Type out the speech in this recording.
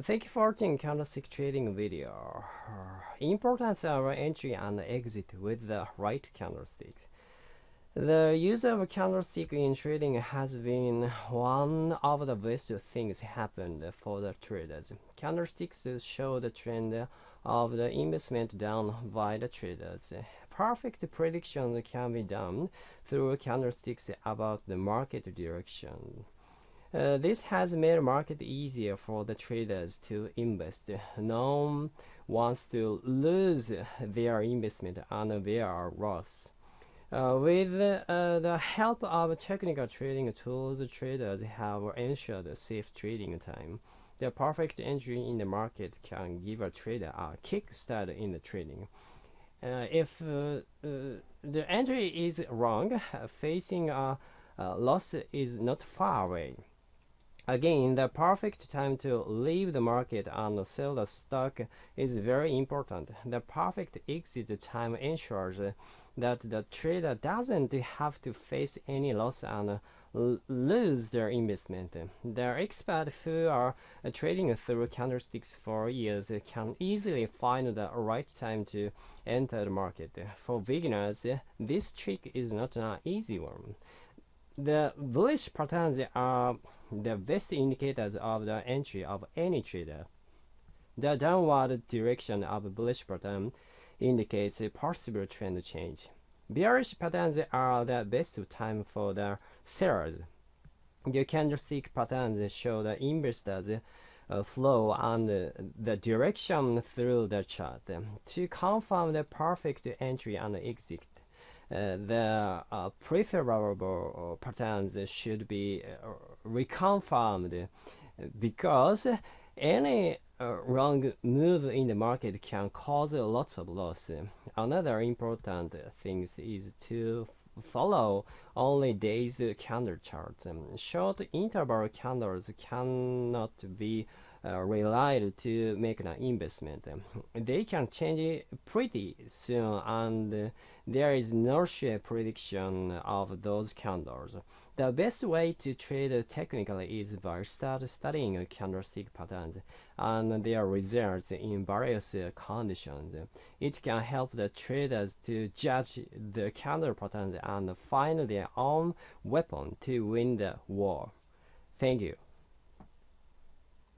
Thank you for watching candlestick trading video. Importance of entry and exit with the right candlestick. The use of candlestick in trading has been one of the best things happened for the traders. Candlesticks show the trend of the investment done by the traders. Perfect predictions can be done through candlesticks about the market direction. Uh, this has made market easier for the traders to invest. No one wants to lose their investment and their loss. Uh, with uh, the help of technical trading tools, traders have ensured safe trading time. The perfect entry in the market can give a trader a kickstart in the trading. Uh, if uh, uh, the entry is wrong, facing a, a loss is not far away. Again, the perfect time to leave the market and sell the stock is very important. The perfect exit time ensures that the trader doesn't have to face any loss and lose their investment. The experts who are trading through candlesticks for years can easily find the right time to enter the market. For beginners, this trick is not an easy one. The bullish patterns are the best indicators of the entry of any trader. The downward direction of bullish pattern indicates a possible trend change. Bearish patterns are the best time for the sellers. The candlestick patterns show the investors uh, flow and the direction through the chart. To confirm the perfect entry and exit, the uh, preferable patterns should be uh, reconfirmed because any uh, wrong move in the market can cause lots of loss. Another important thing is to follow only days candle charts. Short interval candles cannot be uh, relied to make an investment. They can change pretty soon and there is no sure prediction of those candles. The best way to trade technically is by start studying candlestick patterns and their results in various conditions. It can help the traders to judge the candle patterns and find their own weapon to win the war. Thank you.